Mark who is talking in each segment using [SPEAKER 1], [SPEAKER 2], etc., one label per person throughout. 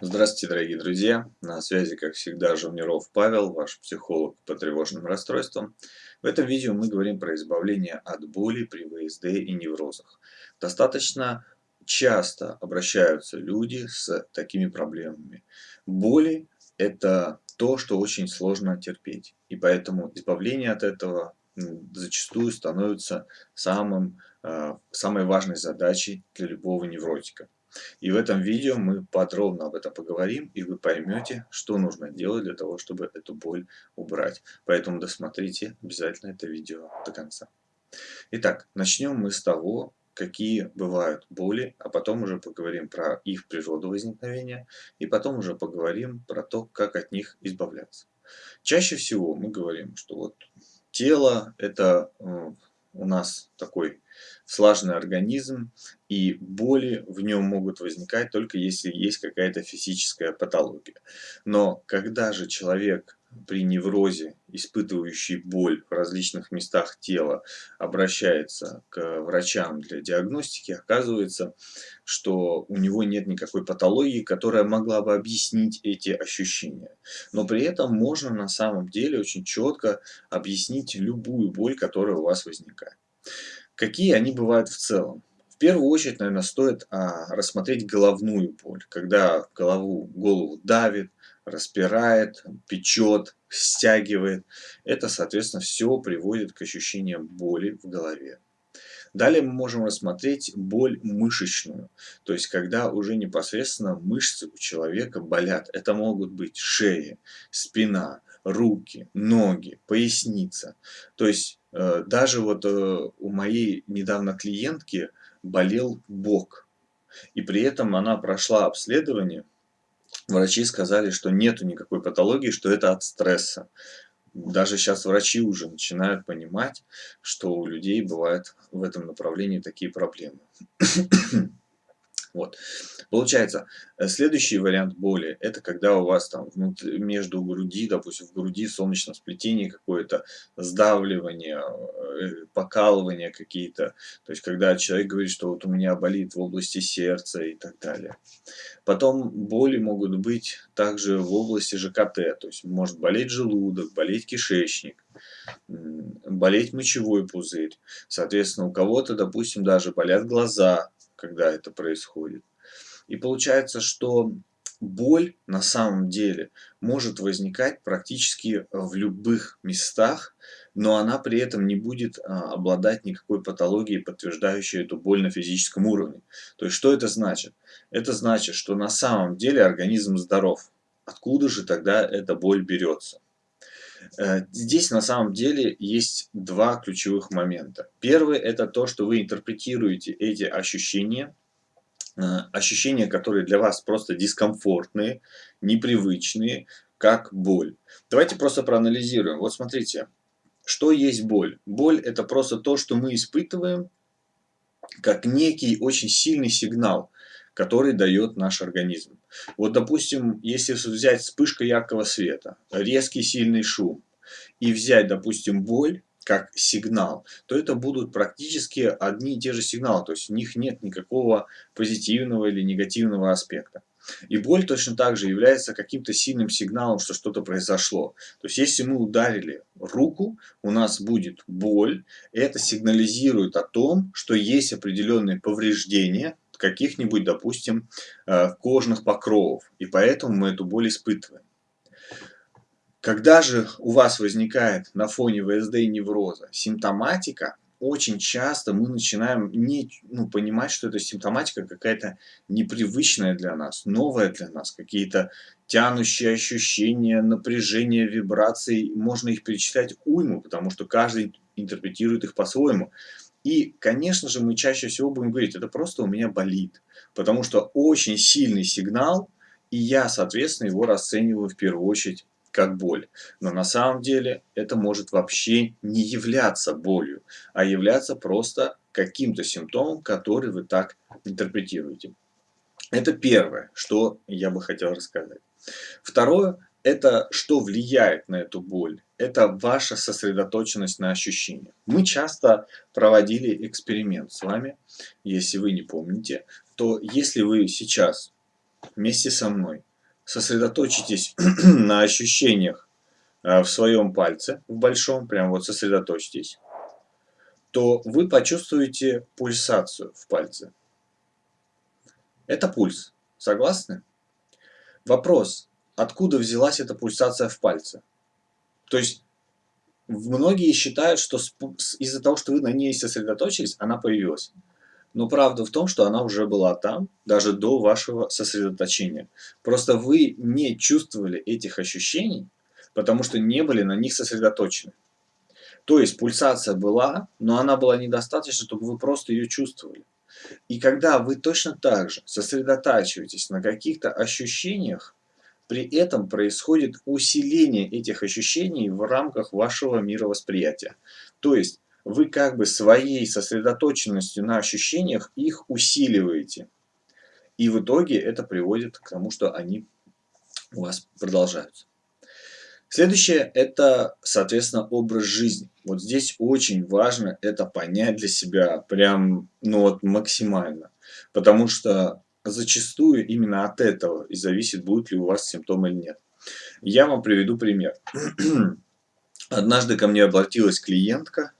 [SPEAKER 1] Здравствуйте, дорогие друзья! На связи, как всегда, Жовниров Павел, ваш психолог по тревожным расстройствам. В этом видео мы говорим про избавление от боли при ВСД и неврозах. Достаточно часто обращаются люди с такими проблемами. Боли – это то, что очень сложно терпеть. И поэтому избавление от этого зачастую становится самым, а, самой важной задачей для любого невротика. И в этом видео мы подробно об этом поговорим, и вы поймете, что нужно делать для того, чтобы эту боль убрать. Поэтому досмотрите обязательно это видео до конца. Итак, начнем мы с того, какие бывают боли, а потом уже поговорим про их природу возникновения, и потом уже поговорим про то, как от них избавляться. Чаще всего мы говорим, что вот тело это э, у нас такой слаженный организм, и боли в нем могут возникать только если есть какая-то физическая патология. Но когда же человек при неврозе, испытывающий боль в различных местах тела, обращается к врачам для диагностики, оказывается, что у него нет никакой патологии, которая могла бы объяснить эти ощущения. Но при этом можно на самом деле очень четко объяснить любую боль, которая у вас возникает. Какие они бывают в целом? В первую очередь, наверное, стоит а, рассмотреть головную боль, когда голову, голову давит, распирает, печет, стягивает. Это, соответственно, все приводит к ощущениям боли в голове. Далее мы можем рассмотреть боль мышечную, то есть когда уже непосредственно мышцы у человека болят. Это могут быть шея, спина, руки, ноги, поясница. То есть э, даже вот э, у моей недавно клиентки болел бок. И при этом она прошла обследование. Врачи сказали, что нету никакой патологии, что это от стресса. Даже сейчас врачи уже начинают понимать, что у людей бывают в этом направлении такие проблемы. Вот. Получается, э, следующий вариант боли, это когда у вас там между груди, допустим, в груди солнечном сплетении какое-то сдавливание, э, покалывание какие-то. То есть, когда человек говорит, что вот у меня болит в области сердца и так далее. Потом боли могут быть также в области ЖКТ, то есть может болеть желудок, болеть кишечник, болеть мочевой пузырь. Соответственно, у кого-то, допустим, даже болят глаза, когда это происходит. И получается, что боль на самом деле может возникать практически в любых местах, но она при этом не будет а, обладать никакой патологией, подтверждающей эту боль на физическом уровне. То есть что это значит? Это значит, что на самом деле организм здоров. Откуда же тогда эта боль берется? Э, здесь на самом деле есть два ключевых момента. Первый это то, что вы интерпретируете эти ощущения, э, ощущения, которые для вас просто дискомфортные, непривычные, как боль. Давайте просто проанализируем. Вот смотрите, что есть боль? Боль это просто то, что мы испытываем, как некий очень сильный сигнал, который дает наш организм. Вот, допустим, если взять вспышка яркого света, резкий сильный шум, и взять, допустим, боль, как сигнал, то это будут практически одни и те же сигналы, то есть в них нет никакого позитивного или негативного аспекта. И боль точно так же является каким-то сильным сигналом, что что-то произошло. То есть если мы ударили руку, у нас будет боль, это сигнализирует о том, что есть определенные повреждения, каких-нибудь, допустим, э, кожных покровов. И поэтому мы эту боль испытываем. Когда же у вас возникает на фоне ВСД невроза симптоматика, очень часто мы начинаем не, ну, понимать, что эта симптоматика какая-то непривычная для нас, новая для нас, какие-то тянущие ощущения, напряжение, вибрации. Можно их перечислять уйму, потому что каждый интерпретирует их по-своему. И, конечно же, мы чаще всего будем говорить, это просто у меня болит. Потому что очень сильный сигнал, и я, соответственно, его расцениваю в первую очередь как боль. Но на самом деле это может вообще не являться болью, а являться просто каким-то симптомом, который вы так интерпретируете. Это первое, что я бы хотел рассказать. Второе, это что влияет на эту боль? Это ваша сосредоточенность на ощущениях. Мы часто проводили эксперимент с вами, если вы не помните, то если вы сейчас вместе со мной сосредоточитесь на ощущениях э, в своем пальце, в большом, прям вот сосредоточьтесь, то вы почувствуете пульсацию в пальце. Это пульс. Согласны? Вопрос, откуда взялась эта пульсация в пальце? То есть, многие считают, что из-за того, что вы на ней сосредоточились, она появилась. Но правда в том, что она уже была там, даже до вашего сосредоточения. Просто вы не чувствовали этих ощущений, потому что не были на них сосредоточены. То есть пульсация была, но она была недостаточна, чтобы вы просто ее чувствовали. И когда вы точно так же сосредотачиваетесь на каких-то ощущениях, при этом происходит усиление этих ощущений в рамках вашего мировосприятия. То есть вы как бы своей сосредоточенностью на ощущениях их усиливаете. И в итоге это приводит к тому, что они у вас продолжаются. Следующее – это, соответственно, образ жизни. Вот здесь очень важно это понять для себя прям, ну вот максимально. Потому что зачастую именно от этого и зависит, будет ли у вас симптомы или нет. Я вам приведу пример. Однажды ко мне обратилась клиентка,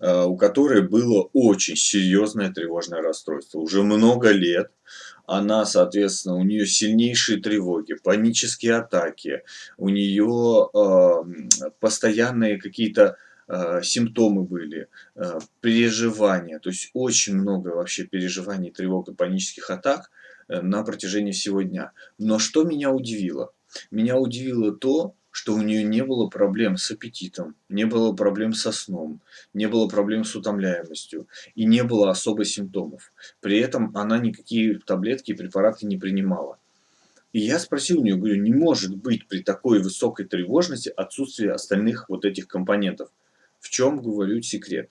[SPEAKER 1] у которой было очень серьезное тревожное расстройство. Уже много лет она, соответственно, у нее сильнейшие тревоги, панические атаки, у нее э, постоянные какие-то э, симптомы были, э, переживания, то есть очень много вообще переживаний, тревог и панических атак э, на протяжении всего дня. Но что меня удивило? Меня удивило то, что у нее не было проблем с аппетитом, не было проблем со сном, не было проблем с утомляемостью и не было особо симптомов. При этом она никакие таблетки и препараты не принимала. И я спросил у нее, говорю, не может быть при такой высокой тревожности отсутствие остальных вот этих компонентов. В чем, говорю, секрет?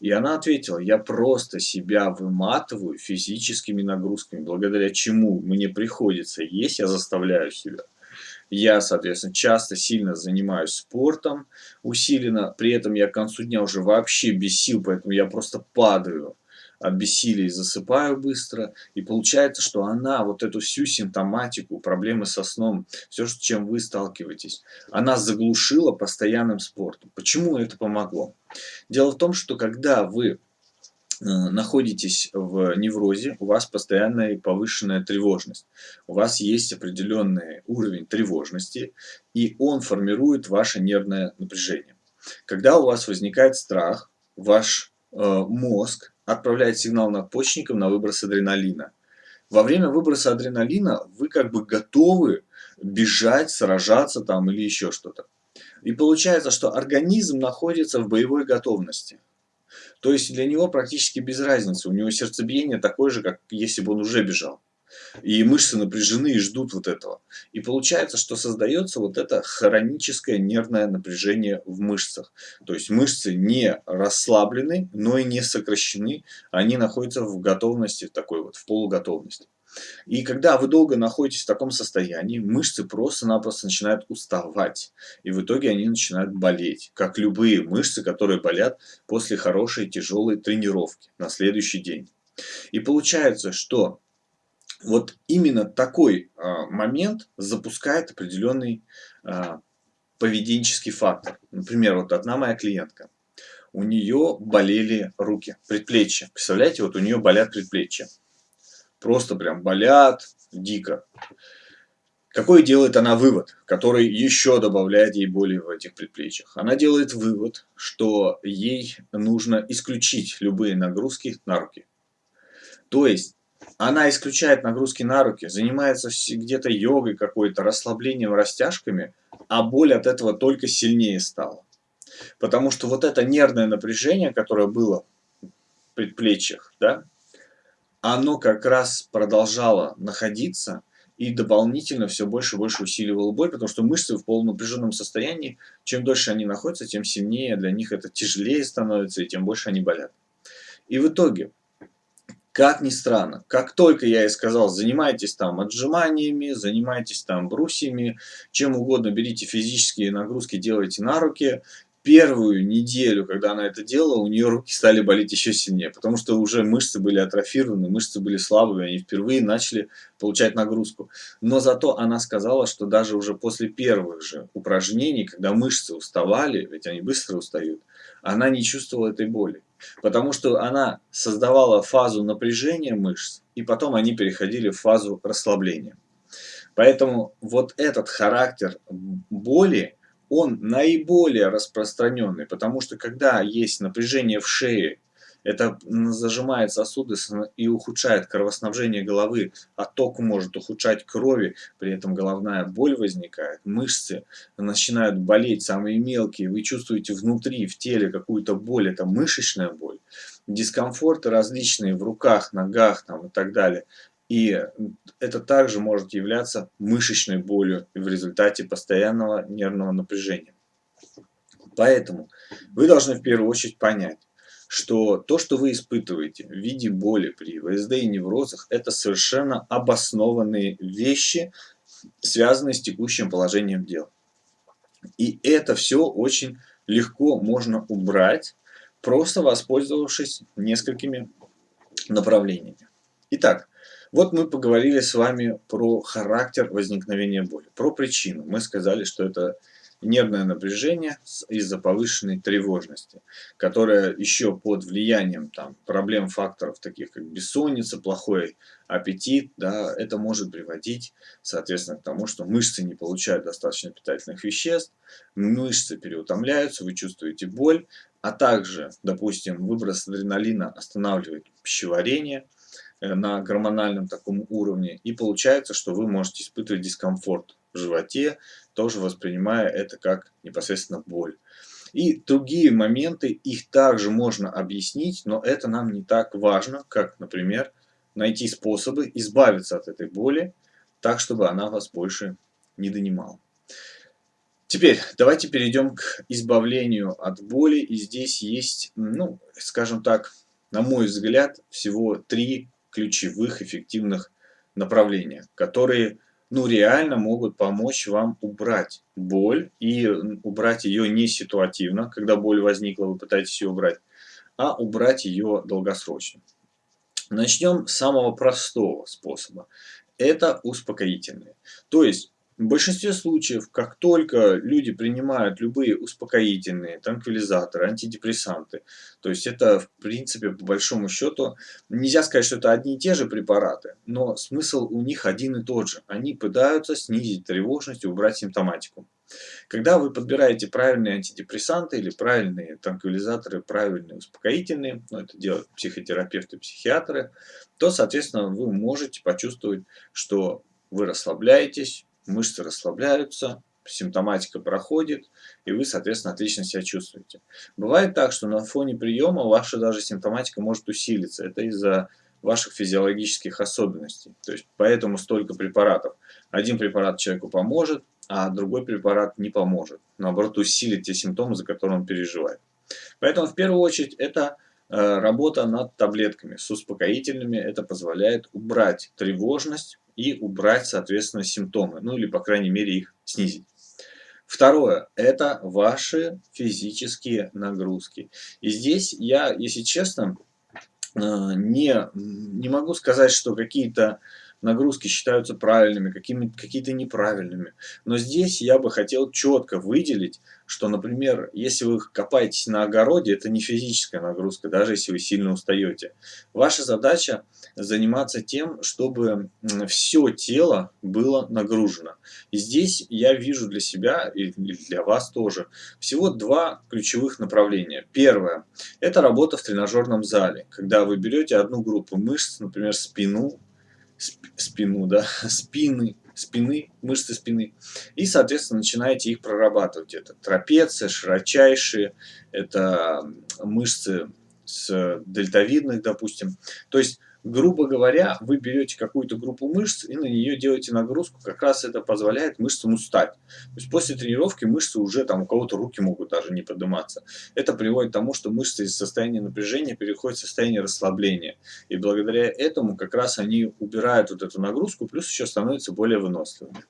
[SPEAKER 1] И она ответила, я просто себя выматываю физическими нагрузками, благодаря чему мне приходится есть, я заставляю себя. Я, соответственно, часто сильно занимаюсь спортом усиленно, при этом я к концу дня уже вообще без сил, поэтому я просто падаю от бессилия и засыпаю быстро. И получается, что она вот эту всю симптоматику, проблемы со сном, все, с чем вы сталкиваетесь, она заглушила постоянным спортом. Почему это помогло? Дело в том, что когда вы находитесь в неврозе, у вас постоянная повышенная тревожность. У вас есть определенный уровень тревожности, и он формирует ваше нервное напряжение. Когда у вас возникает страх, ваш э, мозг отправляет сигнал надпочечникам на выброс адреналина. Во время выброса адреналина вы как бы готовы бежать, сражаться там или еще что-то. И получается, что организм находится в боевой готовности. То есть для него практически без разницы. У него сердцебиение такое же, как если бы он уже бежал. И мышцы напряжены и ждут вот этого. И получается, что создается вот это хроническое нервное напряжение в мышцах. То есть мышцы не расслаблены, но и не сокращены. Они находятся в готовности, такой вот, в полуготовности. И когда вы долго находитесь в таком состоянии, мышцы просто-напросто начинают уставать. И в итоге они начинают болеть. Как любые мышцы, которые болят после хорошей тяжелой тренировки на следующий день. И получается, что вот именно такой а, момент запускает определенный а, поведенческий фактор. Например, вот одна моя клиентка. У нее болели руки, предплечья. Представляете, вот у нее болят предплечья просто прям болят дико. Какой делает она вывод, который еще добавляет ей боли в этих предплечьях? Она делает вывод, что ей нужно исключить любые нагрузки на руки. То есть, она исключает нагрузки на руки, занимается где-то йогой какой-то, расслаблением, растяжками, а боль от этого только сильнее стала. Потому что вот это нервное напряжение, которое было в предплечьях, да, оно как раз продолжало находиться и дополнительно все больше и больше усиливало боль, потому что мышцы в полунапряженном состоянии, чем дольше они находятся, тем сильнее для них это тяжелее становится, и тем больше они болят. И в итоге, как ни странно, как только я и сказал, занимайтесь там отжиманиями, занимайтесь там брусьями, чем угодно, берите физические нагрузки, делайте на руки, первую неделю, когда она это делала, у нее руки стали болеть еще сильнее, потому что уже мышцы были атрофированы, мышцы были слабыми, они впервые начали получать нагрузку. Но зато она сказала, что даже уже после первых же упражнений, когда мышцы уставали, ведь они быстро устают, она не чувствовала этой боли. Потому что она создавала фазу напряжения мышц, и потом они переходили в фазу расслабления. Поэтому вот этот характер боли, он наиболее распространенный, потому что когда есть напряжение в шее, это зажимает сосуды и ухудшает кровоснабжение головы, отток может ухудшать крови, при этом головная боль возникает, мышцы начинают болеть, самые мелкие, вы чувствуете внутри, в теле какую-то боль, это мышечная боль, дискомфорты различные в руках, ногах там, и так далее. И это также может являться мышечной болью в результате постоянного нервного напряжения. Поэтому вы должны в первую очередь понять, что то, что вы испытываете в виде боли при ВСД и неврозах, это совершенно обоснованные вещи, связанные с текущим положением дел. И это все очень легко можно убрать, просто воспользовавшись несколькими направлениями. Итак, вот мы поговорили с вами про характер возникновения боли, про причину. Мы сказали, что это нервное напряжение из-за повышенной тревожности, которая еще под влиянием там, проблем факторов, таких как бессонница, плохой аппетит, да, это может приводить, соответственно, к тому, что мышцы не получают достаточно питательных веществ, мышцы переутомляются, вы чувствуете боль, а также, допустим, выброс адреналина останавливает пищеварение, на гормональном таком уровне. И получается, что вы можете испытывать дискомфорт в животе, тоже воспринимая это как непосредственно боль. И другие моменты, их также можно объяснить, но это нам не так важно, как, например, найти способы избавиться от этой боли, так, чтобы она вас больше не донимала. Теперь давайте перейдем к избавлению от боли. И здесь есть, ну, скажем так, на мой взгляд, всего три ключевых эффективных направлениях, которые ну, реально могут помочь вам убрать боль и убрать ее не ситуативно, когда боль возникла, вы пытаетесь ее убрать, а убрать ее долгосрочно. Начнем с самого простого способа. Это успокоительные. То есть в большинстве случаев, как только люди принимают любые успокоительные, транквилизаторы, антидепрессанты, то есть это в принципе по большому счету, нельзя сказать, что это одни и те же препараты, но смысл у них один и тот же. Они пытаются снизить тревожность убрать симптоматику. Когда вы подбираете правильные антидепрессанты или правильные транквилизаторы, правильные успокоительные, ну, это делают психотерапевты, психиатры, то, соответственно, вы можете почувствовать, что вы расслабляетесь, мышцы расслабляются, симптоматика проходит, и вы, соответственно, отлично себя чувствуете. Бывает так, что на фоне приема ваша даже симптоматика может усилиться. Это из-за ваших физиологических особенностей. То есть поэтому столько препаратов. Один препарат человеку поможет, а другой препарат не поможет. Наоборот, усилит те симптомы, за которые он переживает. Поэтому в первую очередь это работа над таблетками с успокоительными. Это позволяет убрать тревожность, и убрать, соответственно, симптомы, ну или, по крайней мере, их снизить. Второе – это ваши физические нагрузки. И здесь я, если честно, э, не, не могу сказать, что какие-то нагрузки считаются правильными, какие-то неправильными. Но здесь я бы хотел четко выделить, что, например, если вы копаетесь на огороде, это не физическая нагрузка, даже если вы сильно устаете. Ваша задача заниматься тем, чтобы все тело было нагружено. И здесь я вижу для себя и для вас тоже всего два ключевых направления. Первое – это работа в тренажерном зале, когда вы берете одну группу мышц, например, спину, спину, да, спины, спины, мышцы спины, и, соответственно, начинаете их прорабатывать. Это трапеция, широчайшие, это мышцы с дельтовидных, допустим. То есть грубо говоря, вы берете какую-то группу мышц и на нее делаете нагрузку, как раз это позволяет мышцам устать. То есть после тренировки мышцы уже там у кого-то руки могут даже не подниматься. Это приводит к тому, что мышцы из состояния напряжения переходят в состояние расслабления. И благодаря этому как раз они убирают вот эту нагрузку, плюс еще становятся более выносливыми.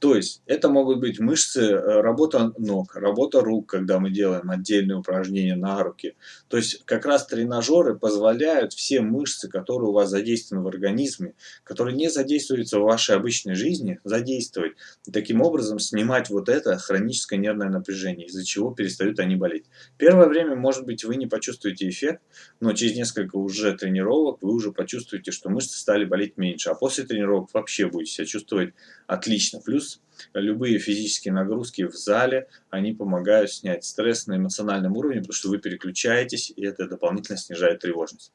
[SPEAKER 1] То есть это могут быть мышцы, э, работа ног, работа рук, когда мы делаем отдельные упражнения на руки. То есть как раз тренажеры позволяют все мышцы, которые у вас задействованы в организме, которые не задействуются в вашей обычной жизни, задействовать. И таким образом снимать вот это хроническое нервное напряжение, из-за чего перестают они болеть. Первое время, может быть, вы не почувствуете эффект, но через несколько уже тренировок вы уже почувствуете, что мышцы стали болеть меньше. А после тренировок вообще будете себя чувствовать отлично. Плюс любые физические нагрузки в зале, они помогают снять стресс на эмоциональном уровне, потому что вы переключаетесь, и это дополнительно снижает тревожность.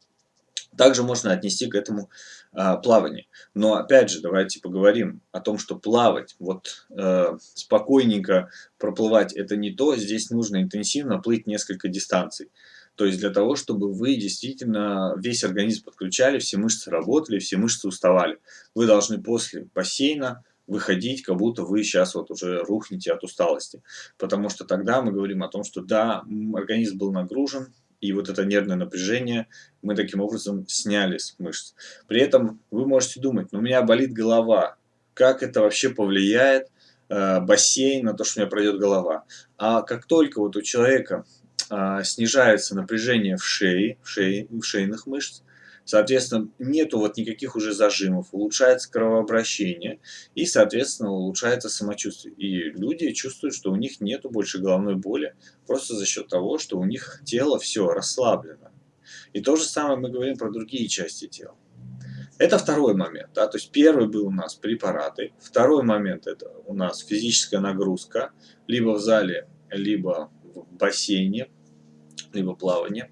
[SPEAKER 1] Также можно отнести к этому а, плавание. Но опять же, давайте поговорим о том, что плавать, вот э, спокойненько проплывать, это не то. Здесь нужно интенсивно плыть несколько дистанций. То есть для того, чтобы вы действительно весь организм подключали, все мышцы работали, все мышцы уставали. Вы должны после бассейна выходить, как будто вы сейчас вот уже рухнете от усталости. Потому что тогда мы говорим о том, что да, организм был нагружен, и вот это нервное напряжение мы таким образом сняли с мышц. При этом вы можете думать, ну у меня болит голова, как это вообще повлияет э, бассейн на то, что у меня пройдет голова. А как только вот у человека э, снижается напряжение в шее, в, шее, в шейных мышц, Соответственно, нету вот никаких уже зажимов, улучшается кровообращение и, соответственно, улучшается самочувствие. И люди чувствуют, что у них нету больше головной боли, просто за счет того, что у них тело все расслаблено. И то же самое мы говорим про другие части тела. Это второй момент. Да? То есть первый был у нас препараты. Второй момент это у нас физическая нагрузка. Либо в зале, либо в бассейне, либо плавание.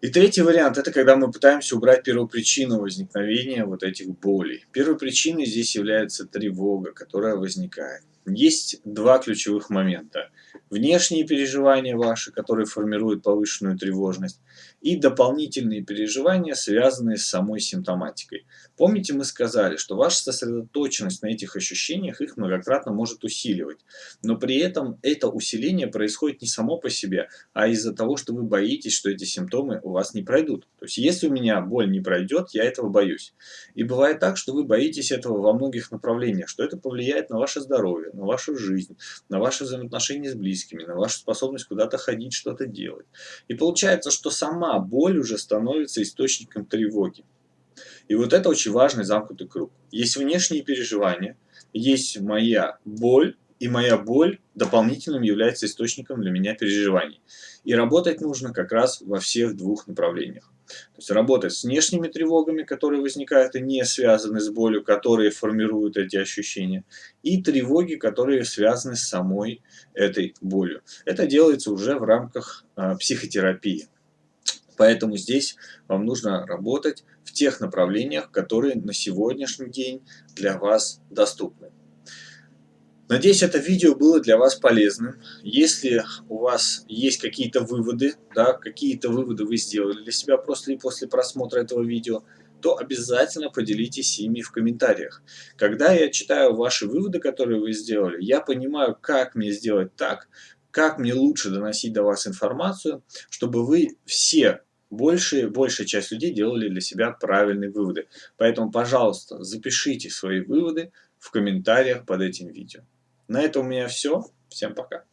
[SPEAKER 1] И третий вариант – это когда мы пытаемся убрать первопричину возникновения вот этих болей. Первой причиной здесь является тревога, которая возникает. Есть два ключевых момента. Внешние переживания ваши, которые формируют повышенную тревожность, и дополнительные переживания, связанные с самой симптоматикой. Помните, мы сказали, что ваша сосредоточенность на этих ощущениях их многократно может усиливать. Но при этом это усиление происходит не само по себе, а из-за того, что вы боитесь, что эти симптомы у вас не пройдут. То есть, если у меня боль не пройдет, я этого боюсь. И бывает так, что вы боитесь этого во многих направлениях, что это повлияет на ваше здоровье, на вашу жизнь, на ваши взаимоотношения с близкими, на вашу способность куда-то ходить, что-то делать. И получается, что сама боль уже становится источником тревоги. И вот это очень важный замкнутый круг. Есть внешние переживания, есть моя боль, и моя боль дополнительным является источником для меня переживаний. И работать нужно как раз во всех двух направлениях. То есть работать с внешними тревогами, которые возникают и не связаны с болью, которые формируют эти ощущения, и тревоги, которые связаны с самой этой болью. Это делается уже в рамках э, психотерапии. Поэтому здесь вам нужно работать в тех направлениях, которые на сегодняшний день для вас доступны. Надеюсь, это видео было для вас полезным. Если у вас есть какие-то выводы, да, какие-то выводы вы сделали для себя после, после просмотра этого видео, то обязательно поделитесь ими в комментариях. Когда я читаю ваши выводы, которые вы сделали, я понимаю, как мне сделать так, как мне лучше доносить до вас информацию, чтобы вы все больше, большая часть людей делали для себя правильные выводы. Поэтому, пожалуйста, запишите свои выводы в комментариях под этим видео. На этом у меня все. Всем пока.